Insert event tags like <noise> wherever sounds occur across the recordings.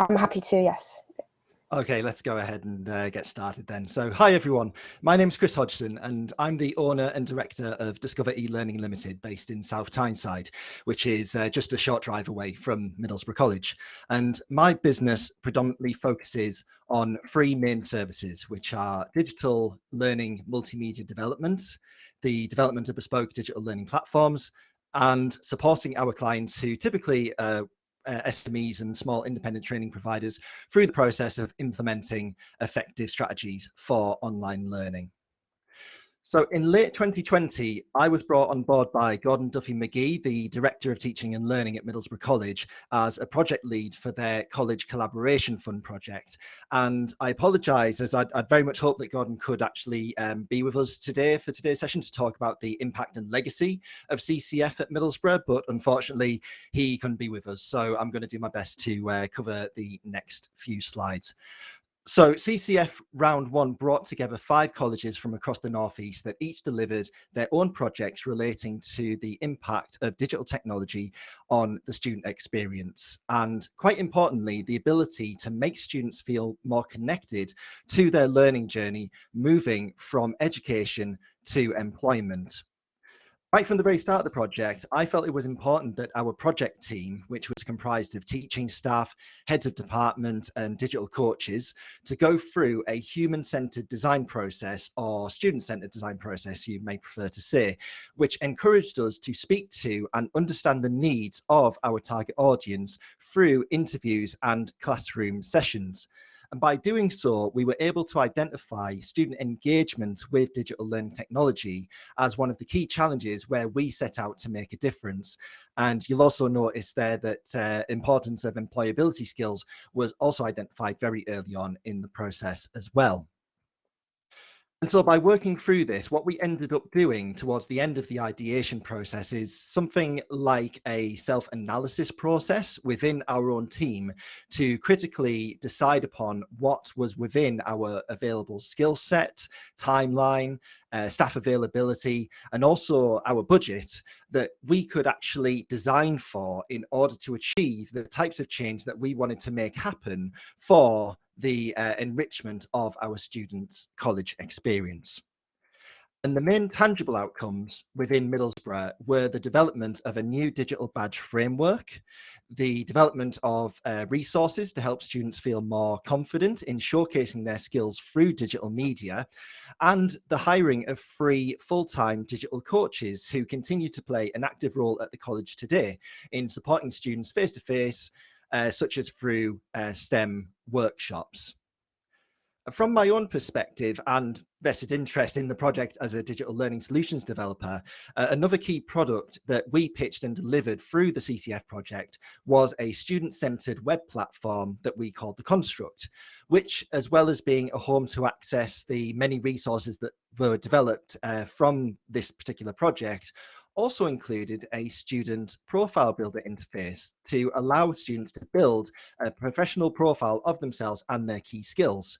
I'm happy to, yes. Okay, let's go ahead and uh, get started then. So, hi everyone. My name is Chris Hodgson, and I'm the owner and director of Discover e-Learning Limited, based in South Tyneside, which is uh, just a short drive away from Middlesbrough College. And my business predominantly focuses on three main services, which are digital learning multimedia development, the development of bespoke digital learning platforms, and supporting our clients who typically uh, uh, SMEs and small independent training providers through the process of implementing effective strategies for online learning. So in late 2020, I was brought on board by Gordon Duffy McGee, the Director of Teaching and Learning at Middlesbrough College, as a project lead for their College Collaboration Fund project. And I apologise, as I'd, I'd, very much hoped that Gordon could actually um, be with us today for today's session to talk about the impact and legacy of CCF at Middlesbrough, but unfortunately he couldn't be with us. So I'm going to do my best to uh, cover the next few slides. So CCF round one brought together five colleges from across the Northeast that each delivered their own projects relating to the impact of digital technology on the student experience. And quite importantly, the ability to make students feel more connected to their learning journey, moving from education to employment. Right from the very start of the project, I felt it was important that our project team, which was comprised of teaching staff, heads of department, and digital coaches, to go through a human centered design process or student centered design process, you may prefer to say, which encouraged us to speak to and understand the needs of our target audience through interviews and classroom sessions. And by doing so, we were able to identify student engagement with digital learning technology as one of the key challenges where we set out to make a difference. And you'll also notice there that uh, importance of employability skills was also identified very early on in the process as well. And so by working through this, what we ended up doing towards the end of the ideation process is something like a self-analysis process within our own team to critically decide upon what was within our available skill set, timeline, uh, staff availability, and also our budget that we could actually design for in order to achieve the types of change that we wanted to make happen for the uh, enrichment of our students' college experience. And the main tangible outcomes within Middlesbrough were the development of a new digital badge framework, the development of uh, resources to help students feel more confident in showcasing their skills through digital media, and the hiring of free full-time digital coaches who continue to play an active role at the college today in supporting students face-to-face, -face, uh, such as through uh, STEM workshops. From my own perspective and vested interest in the project as a digital learning solutions developer, uh, another key product that we pitched and delivered through the CCF project was a student-centered web platform that we called The Construct, which, as well as being a home to access the many resources that were developed uh, from this particular project, also included a student profile builder interface to allow students to build a professional profile of themselves and their key skills.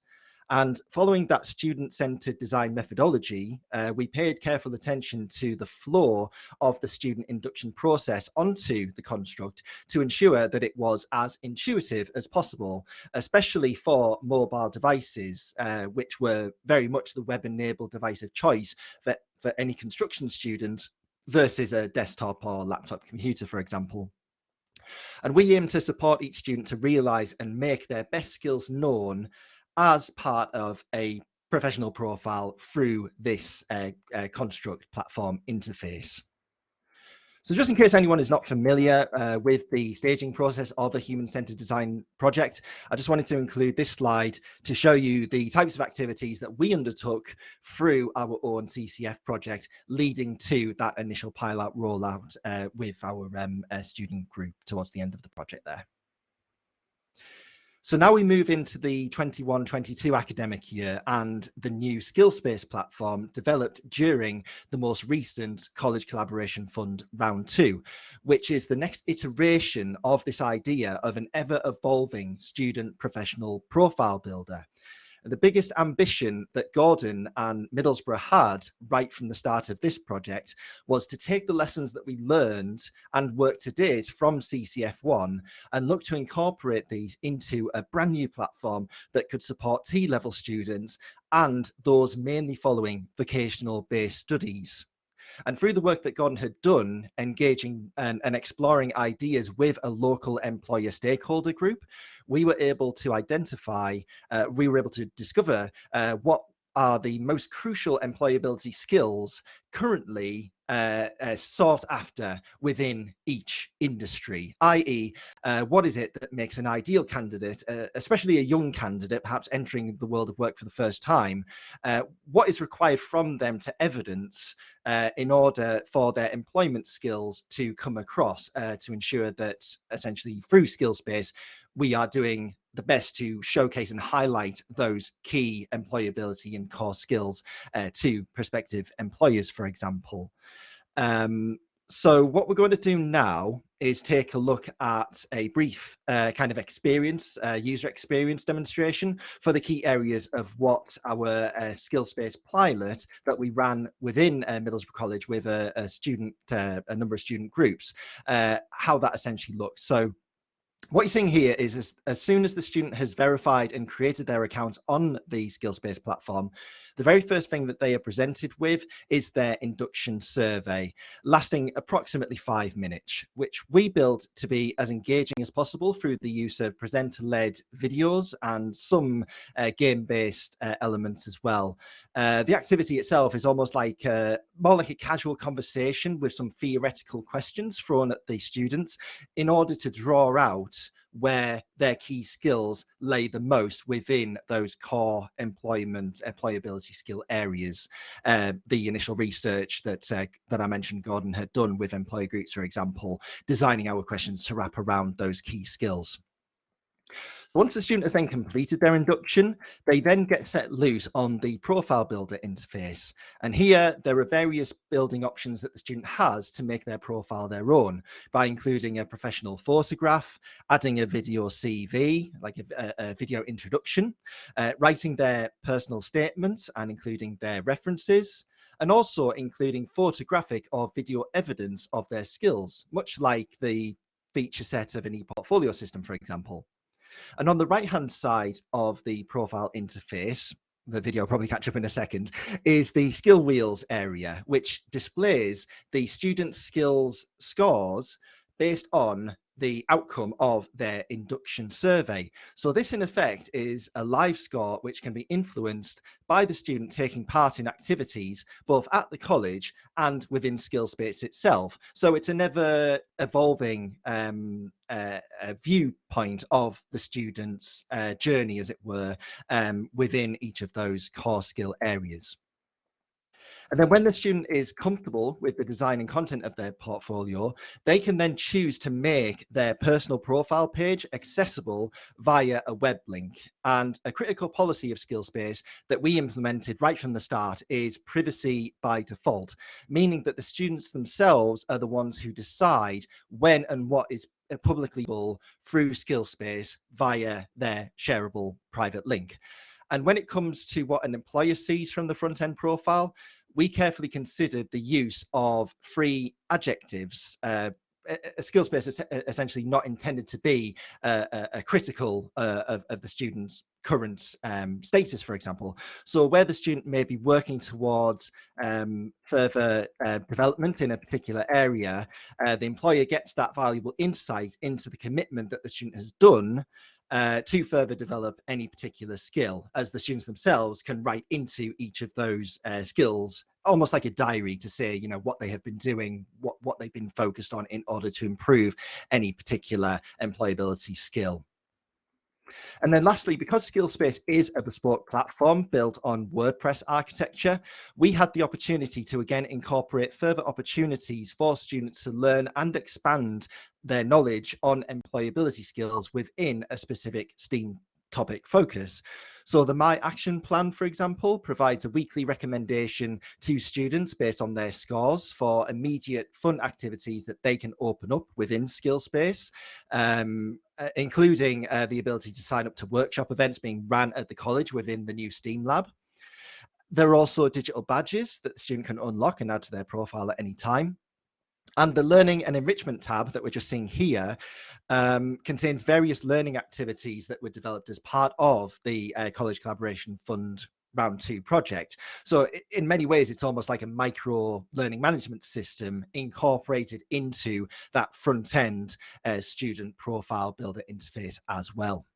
And following that student-centered design methodology, uh, we paid careful attention to the flow of the student induction process onto the construct to ensure that it was as intuitive as possible, especially for mobile devices, uh, which were very much the web-enabled device of choice for, for any construction student versus a desktop or laptop computer, for example. And we aim to support each student to realize and make their best skills known as part of a professional profile through this uh, uh, construct platform interface. So just in case anyone is not familiar uh, with the staging process of a human-centered design project, I just wanted to include this slide to show you the types of activities that we undertook through our own CCF project, leading to that initial pilot rollout uh, with our um, uh, student group towards the end of the project there. So now we move into the 21-22 academic year and the new Skillspace platform developed during the most recent College Collaboration Fund Round 2, which is the next iteration of this idea of an ever-evolving student professional profile builder. The biggest ambition that Gordon and Middlesbrough had right from the start of this project was to take the lessons that we learned and work to date from CCF1 and look to incorporate these into a brand new platform that could support T-level students and those mainly following vocational based studies. And through the work that Gordon had done, engaging and, and, exploring ideas with a local employer stakeholder group, we were able to identify, uh, we were able to discover uh, what are the most crucial employability skills currently uh, uh, sought after within each industry, i.e., uh, what is it that makes an ideal candidate, uh, especially a young candidate, perhaps entering the world of work for the first time, uh, what is required from them to evidence in order for their employment skills to come across to ensure that essentially through Skillspace, we are doing the best to showcase and highlight those key employability and core skills uh, to prospective employers, for example. Um, so what we're going to do now is take a look at a brief uh, kind of experience, uh, user experience demonstration for the key areas of what our uh, Skillspace pilot that we ran within uh, Middlesbrough College with a, a student, uh, a number of student groups, uh, how that essentially looks. So what you're seeing here is as, as, soon as the student has verified and created their account on the Skillspace platform, the very first thing that they are presented with is their induction survey, lasting approximately five minutes, which we built to be as engaging as possible through the use of presenter-led videos and some uh, game-based uh, elements as well. Uh, the activity itself is almost like uh, more like a casual conversation with some theoretical questions thrown at the students in order to draw out where their key skills lay the most within those core employment employability skill areas. Uh, the initial research that uh, that I mentioned Gordon had done with employer groups, for example, designing our questions to wrap around those key skills. Once the student has then completed their induction, they then get set loose on the profile builder interface. And here there are various building options that the student has to make their profile their own by including a professional photograph, adding a video CV, like a, a video introduction, uh, writing their personal statement and including their references, and also including photographic or video evidence of their skills, much like the feature set of an e-portfolio system, for example. And on the right hand side of the profile interface, the video probably catch up in a second, is the skill wheels area, which displays the student skills scores based on the outcome of their induction survey. So this in effect is a live score which can be influenced by the student taking part in activities both at the college and within Skillspace itself. So it's a never evolving um, uh, viewpoint of the student's uh, journey, as it were, um, within each of those core skill areas. And then when the student is comfortable with the design and content of their portfolio, they can then choose to make their personal profile page accessible via a web link. And a critical policy of Skillspace that we implemented right from the start is privacy by default, meaning that the students themselves are the ones who decide when and what is publicly available through Skillspace via their shareable private link. And when it comes to what an employer sees from the front end profile, we carefully considered the use of free adjectives. Uh, a skill space is essentially not intended to be a, a critical uh, of, of, the student's current um, status, for example. So where the student may be working towards um, further uh, development in a particular area, uh, the employer gets that valuable insight into the commitment that the student has done uh, to further develop any particular skill as the students themselves can write into each of those uh, skills almost like a diary to say you know what they have been doing what what they've been focused on in order to improve any particular employability skill and then lastly, because Skillspace is a bespoke platform built on WordPress architecture, we had the opportunity to again incorporate further opportunities for students to learn and expand their knowledge on employability skills within a specific STEAM topic focus. So the My Action Plan, for example, provides a weekly recommendation to students based on their scores for immediate fun activities that they can open up within Skillspace. Um, including uh, the ability to sign up to workshop events being ran at the college within the new STEAM lab. There are also digital badges that the student can unlock and add to their profile at any time. And the Learning and Enrichment tab that we're just seeing here um, contains various learning activities that were developed as part of the uh, College Collaboration Fund round two project. So in many ways, it's almost like a micro learning management system incorporated into that front end uh, student profile builder interface as well.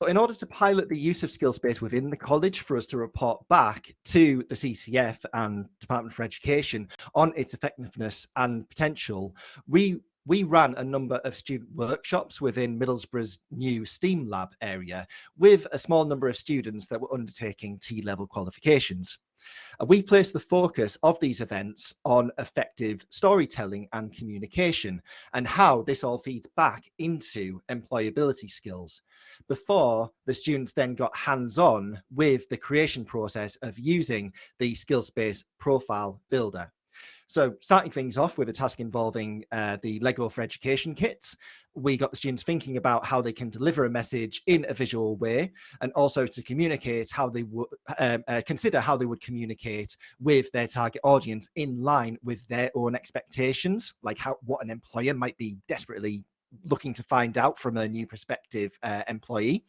But in order to pilot the use of Skillspace within the college for us to report back to the CCF and Department for Education on its effectiveness and potential, we we ran a number of student workshops within Middlesbrough's new STEAM lab area with a small number of students that were undertaking T-level qualifications. We placed the focus of these events on effective storytelling and communication and how this all feeds back into employability skills before the students then got hands-on with the creation process of using the Skillspace profile builder. So starting things off with a task involving uh, the Lego for Education kits, we got the students thinking about how they can deliver a message in a visual way and also to communicate how they would um, uh, consider how they would communicate with their target audience in line with their own expectations, like how what an employer might be desperately looking to find out from a new prospective uh, employee.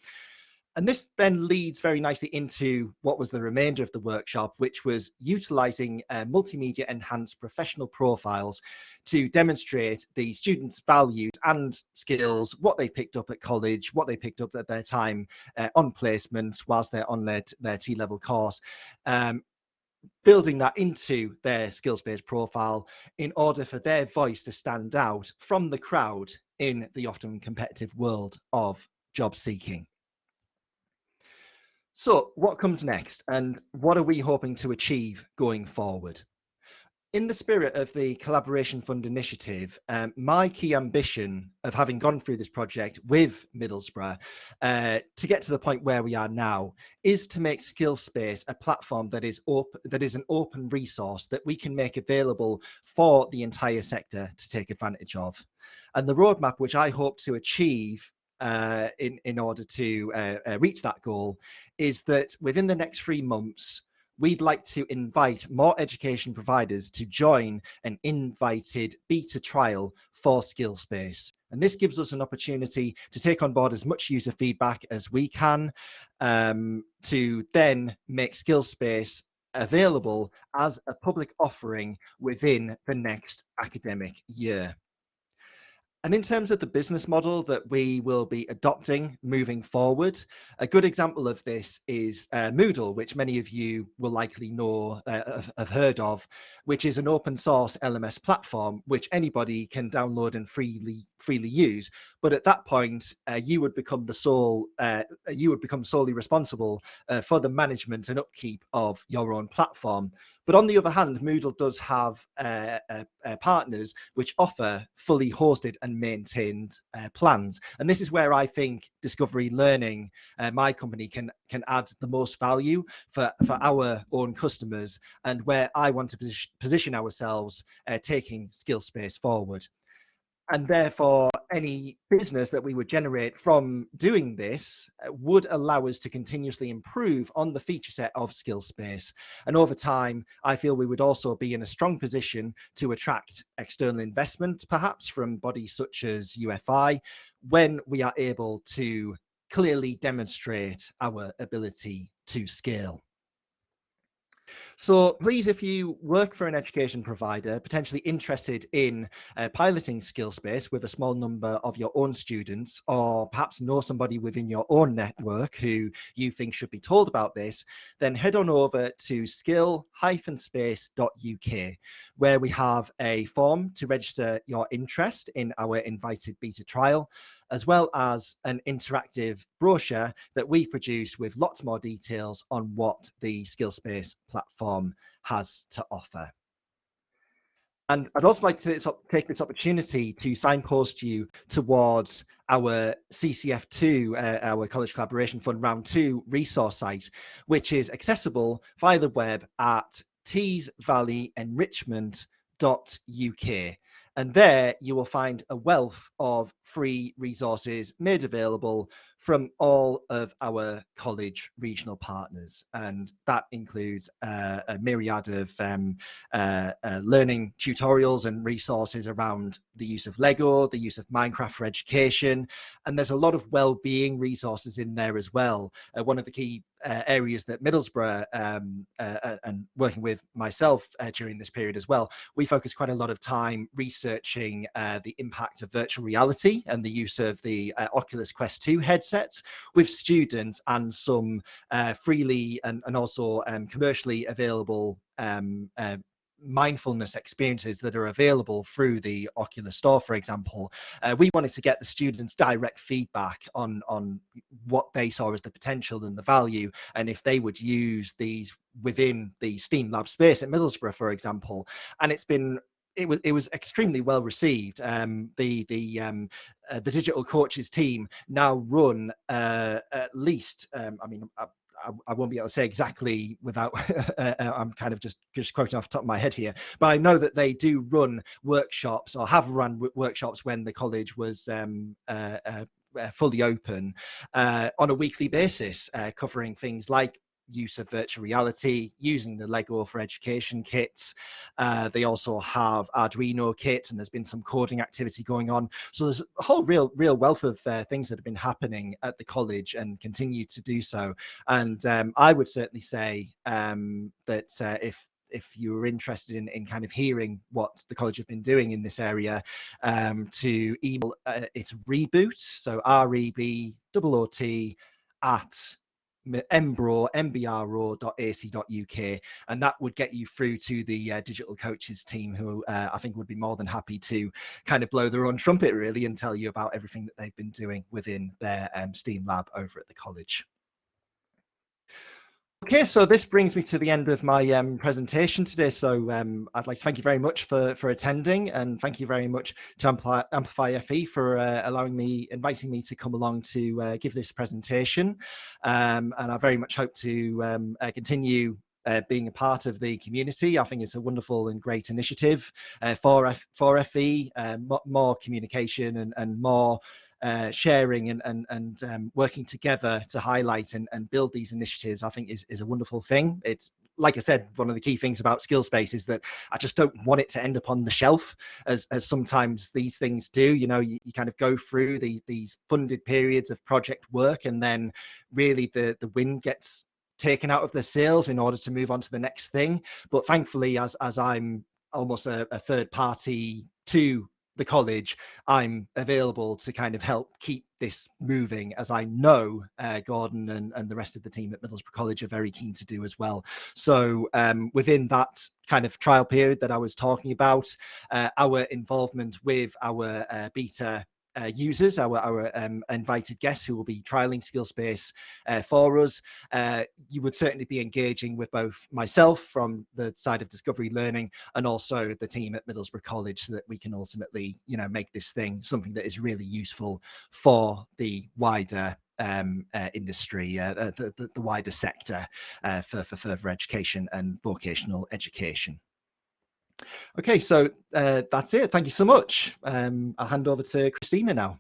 And this then leads very nicely into what was the remainder of the workshop, which was utilizing uh, multimedia enhanced professional profiles to demonstrate the students' values and skills, what they picked up at college, what they picked up at their time uh, on placement whilst they're on their, their T-level course, um, building that into their skills-based profile in order for their voice to stand out from the crowd in the often competitive world of job seeking. So what comes next and what are we hoping to achieve going forward? In the spirit of the Collaboration Fund initiative, um, my key ambition of having gone through this project with Middlesbrough uh, to get to the point where we are now is to make Skillspace a platform that is op- that is an open resource that we can make available for the entire sector to take advantage of. And the roadmap which I hope to achieve uh, in, in order to uh, uh, reach that goal is that within the next three months, we'd like to invite more education providers to join an invited beta trial for Skillspace. And this gives us an opportunity to take on board as much user feedback as we can um, to then make Skillspace available as a public offering within the next academic year. And in terms of the business model that we will be adopting moving forward, a good example of this is uh, Moodle, which many of you will likely know, uh, have, have, heard of, which is an open source LMS platform which anybody can download and freely freely use. But at that point, uh, you would become the sole, uh, you would become solely responsible uh, for the management and upkeep of your own platform. But on the other hand, Moodle does have uh, uh, uh, partners which offer fully hosted and maintained plans. And this is where I think Discover e-Learning, my company, can can add the most value for, for our own customers and where I want to position, position ourselves taking Skillspace forward and therefore any business that we would generate from doing this uh, would allow us to continuously improve on the feature set of Skillspace and over time i feel we would also be in a strong position to attract external investment perhaps from bodies such as ufi when we are able to clearly demonstrate our ability to scale so please, if you work for an education provider, potentially interested in uh, piloting Skillspace with a small number of your own students, or perhaps know somebody within your own network who you think should be told about this, then head on over to skill-space.uk, where we have a form to register your interest in our invited beta trial as well as an interactive brochure that we've produced with lots more details on what the Skillspace platform has to offer. And I'd also like to take this opportunity to signpost you towards our CCF2, uh, our College Collaboration Fund Round 2 resource site, which is accessible via the web at teesvalleyenrichment.uk. And there you will find a wealth of free resources made available from all of our college regional partners. And that includes uh, a myriad of um, uh, uh, learning tutorials and resources around the use of Lego, the use of Minecraft for education. And there's a lot of well-being resources in there as well. Uh, one of the key uh, areas that Middlesbrough um, uh, and working with myself during this period as well, we focus quite a lot of time researching the impact of virtual reality and the use of the Oculus Quest 2 headsets with students and some freely and, and also um, commercially available um, mindfulness experiences that are available through the Oculus Store, for example. Uh, we wanted to get the students direct feedback on on what they saw as the potential and the value, and if they would use these within the STEAM Lab space at Middlesbrough, for example. And it's been it was it was extremely well received. Um, the the um, uh, the digital coaches team now run uh, at least. Um, I mean, I, won't be able to say exactly without <laughs> uh, uh, I'm kind of just just quoting off the top of my head here, but I know that they do run workshops or have run workshops when the college was um, uh, uh, fully open on a weekly basis, covering things like use of virtual reality, using the Lego for Education kits. Uh, they also have Arduino kits, and there's been some coding activity going on. So there's a whole real, real wealth of uh, things that have been happening at the college and continue to do so. And um, I would certainly say um, that uh, if if you were interested in, in kind of hearing what the college have been doing in this area, um, to email uh, its reboot, so R E B O O T at mbro.ac.uk and that would get you through to the uh, digital coaches team who uh, i think would be more than happy to kind of blow their own trumpet really and tell you about everything that they've been doing within their um, steam lab over at the college Okay, so this brings me to the end of my um, presentation today. So um, I'd like to thank you very much for, for attending and thank you very much to Amplify, FE for uh, allowing me, inviting me to come along to uh, give this presentation. Um, and I very much hope to um, uh, continue uh, being a part of the community. I think it's a wonderful and great initiative uh, for, F for FE, uh, more communication and, and more uh, sharing and and, and um, working together to highlight and, and build these initiatives, I think is, is a wonderful thing. It's like I said, one of the key things about Skillspace is that I just don't want it to end up on the shelf as, as sometimes these things do. You know, you, you kind of go through these these funded periods of project work and then really the, the wind gets taken out of the sails in order to move on to the next thing. But thankfully, as as I'm almost a, a third party to the college, I'm available to kind of help keep this moving, as I know uh, Gordon and, and the rest of the team at Middlesbrough College are very keen to do as well. So um, within that kind of trial period that I was talking about, uh, our involvement with our uh, beta uh, users, our, our um, invited guests who will be trialing Skillspace uh, for us. Uh, you would certainly be engaging with both myself from the side of Discover e-Learning and also the team at Middlesbrough College so that we can ultimately, you know, make this thing something that is really useful for the wider um, uh, industry, uh, the, the, the, wider sector uh, for, for further education and vocational education. Okay, so uh, that's it. Thank you so much. Um, I'll hand over to Christina now.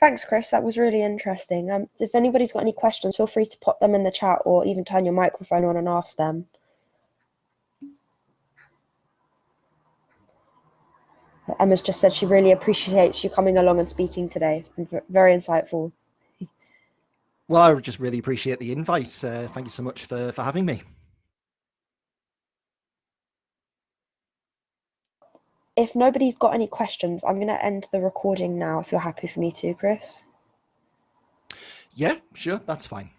Thanks, Chris. That was really interesting. Um, if anybody's got any questions, feel free to pop them in the chat or even turn your microphone on and ask them. Emma's just said she really appreciates you coming along and speaking today. It's been very insightful. Well, I just really appreciate the invite. Uh, thank you so much for, for having me. If nobody's got any questions, I'm going to end the recording now if you're happy for me to, Chris. Yeah, sure, that's fine.